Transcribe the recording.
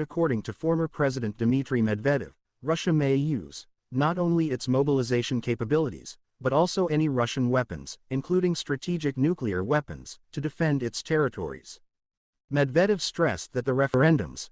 according to former President Dmitry Medvedev, Russia may use not only its mobilization capabilities, but also any Russian weapons, including strategic nuclear weapons, to defend its territories. Medvedev stressed that the referendums,